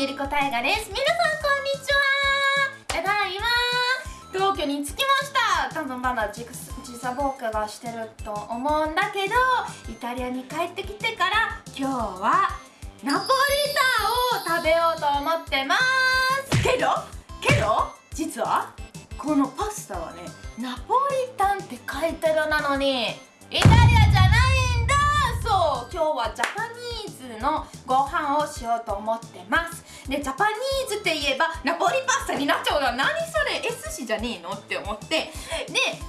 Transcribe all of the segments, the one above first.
ゆりこたえがです皆さんこんにちはただいま。東京に着きました。多分まだ時差ボークがしてると思うんだけどイタリアに帰ってきてから今日はナポリタンを食べようと思ってま。すけどけど実はこのパスタはねナポリタンって書いてるなのにイタリアじゃないんだ。そう今日はジャパニーズのご飯をしようと思ってます。でジャパニーズって言えばナポリパスタになっちゃうの何それ？S 氏じゃねえの？って思って。で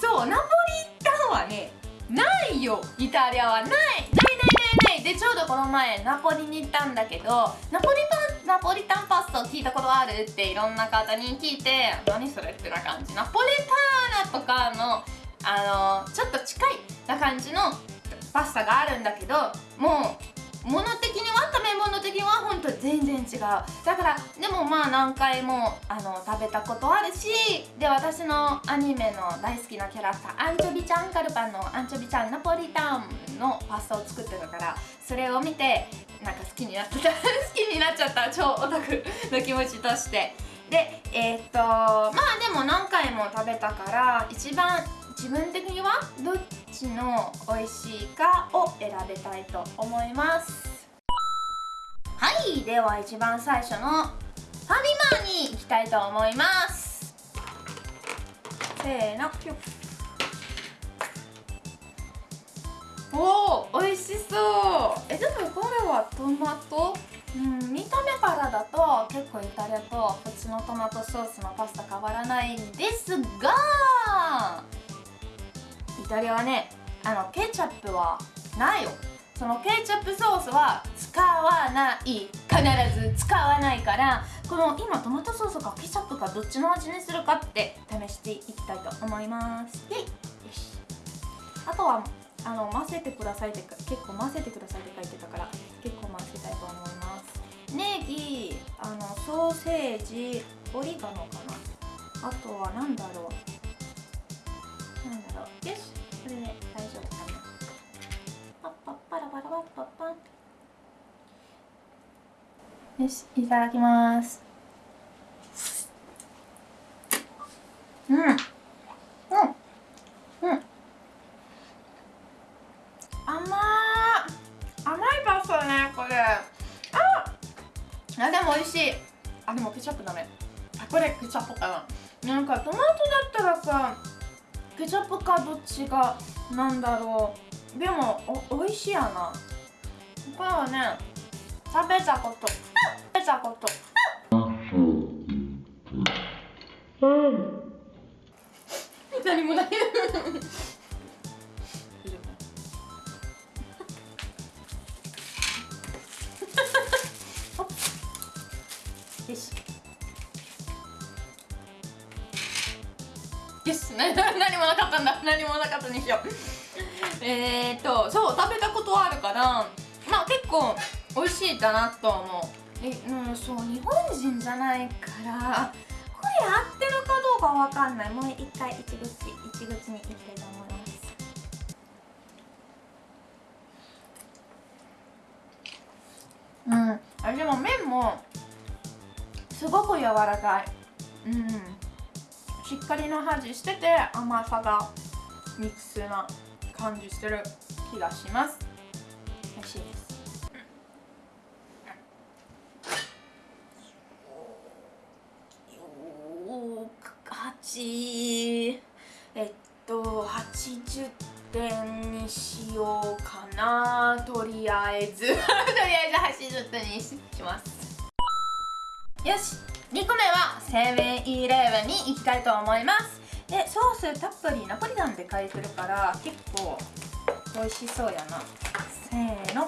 そうナポリタンはねないよ。イタリアはない。ないないないない。でちょうどこの前ナポリに行ったんだけどナポリパナポリタンパスタを聞いたことあるっていろんな方に聞いて何それってな感じ。ナポリターナとかのあのちょっと近いな感じのパスタがあるんだけどもう物的には食べ物的には本当全然違うだからでもまあ何回もあの食べたことあるしで私のアニメの大好きなキャラクターアンチョビちゃんカルパンの。アンチョビちゃんナポリタンのパスタを作ってるからそれを見てなんか好きになった好きになっちゃった。超オタクの気持ちとして。でえー、っとまあでも何回も食べたから一番自分的にはどっちの美味しいかを選べたいと思います。はい。では一番最初のファミマに行きたいと思います。せーのおお美味しそう。えでもこれはトマト？うん見た目からだと結構イタリアと普通のトマトソースのパスタ変わらないんですがイタリアはねあのケチャップはないよ。そのケチャップソースは使わない。必ず使わないからこの今トマトソースかケチャップかどっちの味にするかって試していきたいと思います。よしあとはあの混ぜてくださいって結構混ぜてくださいって書いてたから結構混ぜたいと思います。ネギあのソーセージオリガノかな。あとは何だろう。なんだろう。よしよしいただきます。うん。うん。うん。甘甘いパスタねこれ。ああでも美味しい。あでもケチャップだねあこれケチャップかな。なんかトマトだったらさケチャップかどっちがなんだろう。でもお美味しいやな。これはね食べたこと。食べたこと。うん。何もないよしよし何もなかったん。だ何もなかったにしようえーっとそう食べたことはあるからまあ結構美味しいかなと思う。えうんそう日本人じゃないからこれ合ってるかどうかわかんない。もう一回一口一口にいきたいと思います。うん。あでも麺もすごく柔らかい。うん。しっかりの味してて甘さがミックスな感じしてる気がしますえっと80点にしようかな。とりあえず。とりあえず80点にします。よし。2個目はセブンイレブンに行きたいと思います。でソースたっぷりナポリタンで書いてるから結構美味しそうやな。せーの。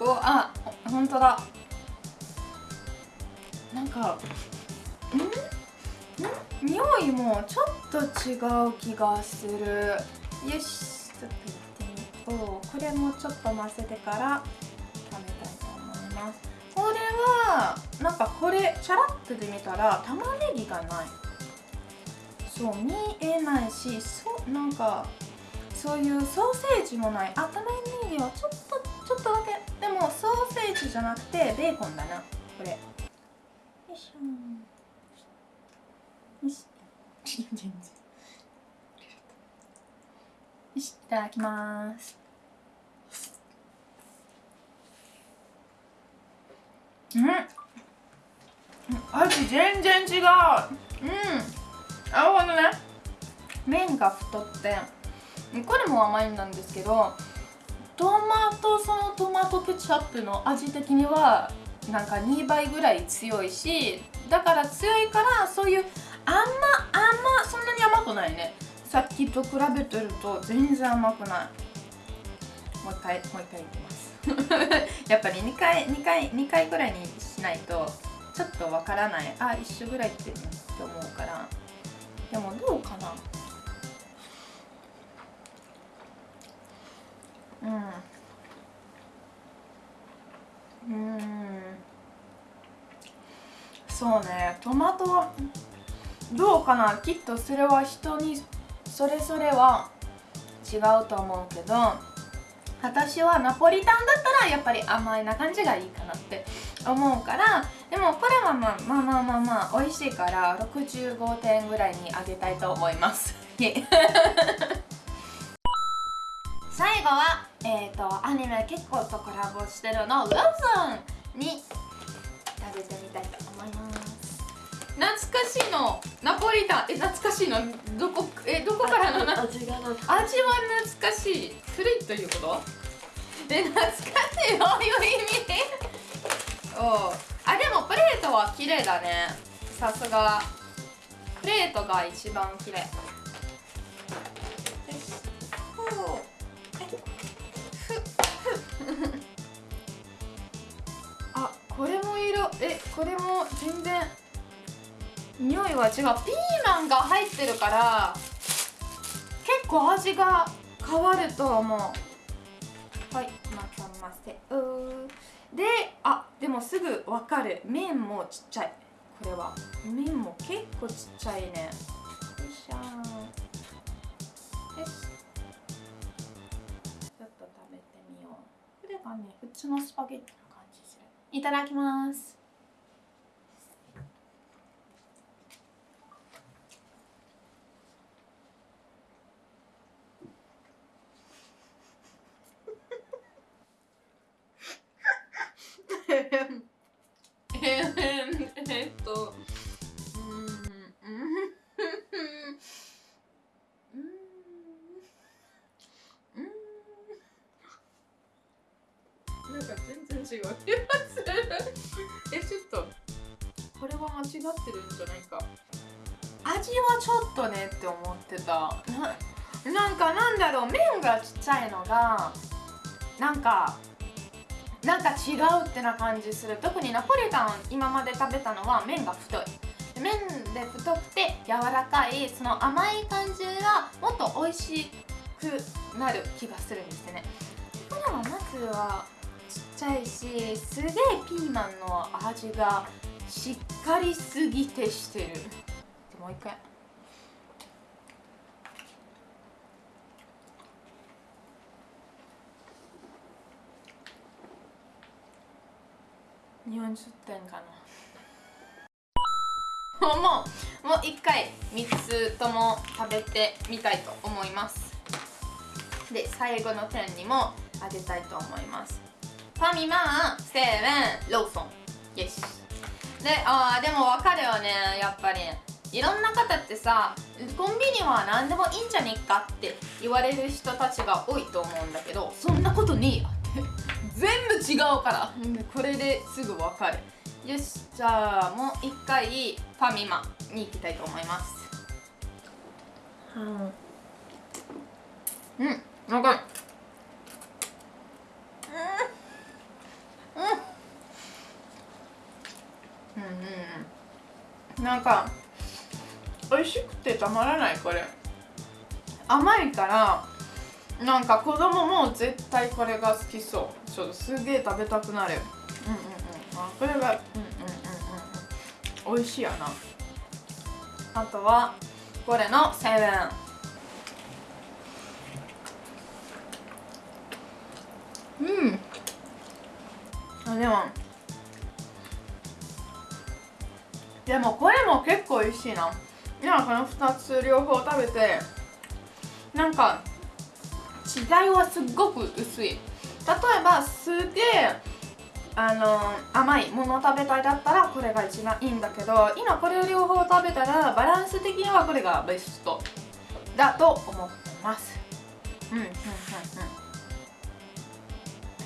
おあ本当だ。なんかん？ん？匂いもちょっと違う気がする。よしちょっとやってみよう。これもちょっと混ぜてから食べたいと思います。これはなんかこれチャラッとで見たら玉ねぎがない。そう見えないしそなんかそういうソーセージもない。あ玉ねぎはちょっとちょっとだけ。でもソーセージじゃなくてベーコンだな。これ。よいしょ。全然。よしいただきます。うん。味全然違う。うん。なるほどね。麺が太ってこれも甘いんなんですけどトマトそのトマトケチャップの味的にはなんか2倍ぐらい強いしだから強いからそういう甘甘そんなに甘くないね。さっきと比べてると全然甘くない。もう一回もう一回いきます。やっぱり2回2回2回ぐらいにしないとちょっとわからない。あ一緒ぐらいってって思うから。でもどうかな。うん。うん。そうね。トマトどうかな？きっとそれは人にそれぞれは違うと思うけど私はナポリタンだったらやっぱり甘いな感じがいいかなって思うからでもこれはまあまあまあまあまあ美味しいから65点ぐらいにあげたいと思います。最後はえっ、ー、とアニメ結構とコラボしてるのローソンに食べてみたいと思います。懐かしいのナポリタンえ懐かしいの？どこえどこからの味が味は懐かしい。古いということ？え懐かしいどういう意味。おあでもプレートは綺麗だね。さすが。プレートが一番綺麗。あこれも色。えこれも全然匂いは違う。ピーマンが入ってるから結構味が変わると思う。はいまたませであでもすぐ分かる。麺もちっちゃい。これは。麺も結構ちっちゃいね。よいしょ。よし。ちょっと食べてみよう。これがね普通のスパゲッティの感じする。いただきます。えっとうんうんなんか全然違う。えちょっとこれは間違ってるんじゃないか。味はちょっとねって思ってた。ななんかなんだろう。麺がちっちゃいのがなんかなんか違うってな感じする。特にナポリタン今まで食べたのは麺が太い。麺で太くて柔らかいその甘い感じがもっと美味しくなる気がするんですね。これはまずはちっちゃいしすげえピーマンの味がしっかりすぎてしてるもう一回40点かな。もうもう一回3つとも食べてみたいと思います。で最後の点にもあげたいと思います。ファミマセブンローソン。よしであでも分かるよね。やっぱり。いろんな方ってさコンビニは何でもいいんじゃねえかって言われる人たちが多いと思うんだけどそんなことねえよ。全部違うから。これですぐ分かる。よしじゃあもう一回ファミマに行きたいと思います。うん分かる。うんうんうん。なんか美味しくてたまらないこれ。甘いからなんか子供も絶対これが好きそう。ちょっとすげえ食べたくなる。うんうんうん。あこれがうんうんうんうん。美味しいやな。あとはこれのセブン。うん。でも。でもこれも結構美味しいな。今この2つ両方食べてなんか違いはすっごく薄い。例えばすげえあの甘いもの食べたいだったらこれが一番いいんだけど今これを両方食べたらバランス的にはこれがベスト。だと思ってます。うんうんうんうん。は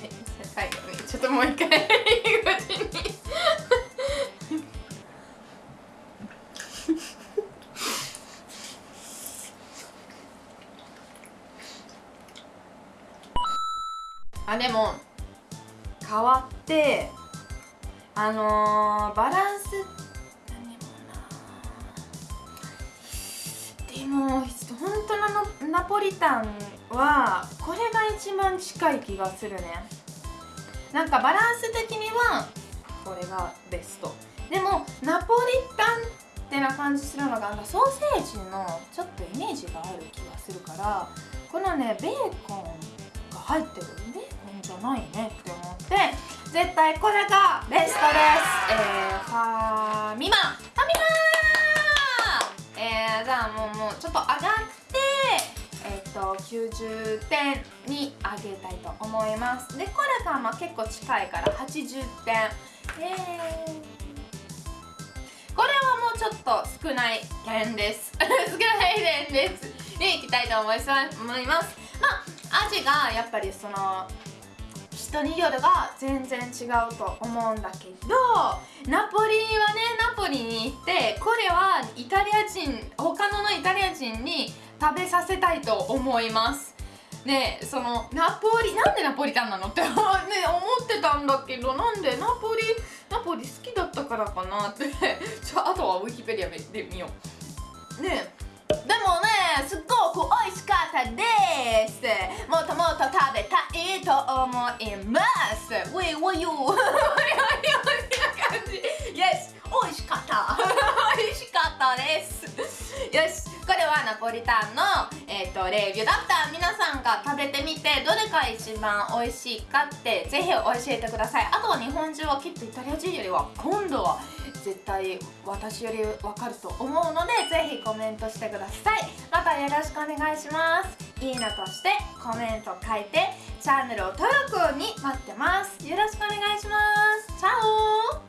い最後に。ちょっともう一回入り口にあでも変わってあのー、バランスでも本当のナポリタンはこれが一番近い気がするね。なんかバランス的にはこれがベスト。でもナポリタンってな感じするのがなんかソーセージのちょっとイメージがある気がするからこのねベーコンが入ってる。ベじゃないねって思って。絶対これがベストです。えー、ファミマ。ファミマえー、じゃあもうもうちょっと上がってえっ、ー、と90点に上げたいと思います。でこれがまあ結構近いから80点。えー。これはもうちょっと少ない点です。少ない点です。にいきたいと思います。まあ味がやっぱりその人によるが全然違うと思うんだけどナポリはねナポリに行ってこれはイタリア人他ののイタリア人に食べさせたいと思います。ねそのナポリなんでナポリタンなのって ね思ってたんだけどなんでナポリナポリ好きだったからかなって。ちょあとはウィキペディアで見よう。ね。でもねすっごく美味しかったです。もっともっと食べたいと思います。ウェイウェイユー感じ Yes 美味しかった美味しかったですよしこれはナポリタンの、えーと、レビューだった皆さんが食べてみてどれが一番美味しいかってぜひ教えてくださいあとは日本中はきっとイタリア人よりは今度は絶対私より分かると思うのでぜひコメントしてくださいまたよろしくお願いしますいいねとしてコメント書いてチャンネルを登録に待ってます。よろしくお願いします。チャオ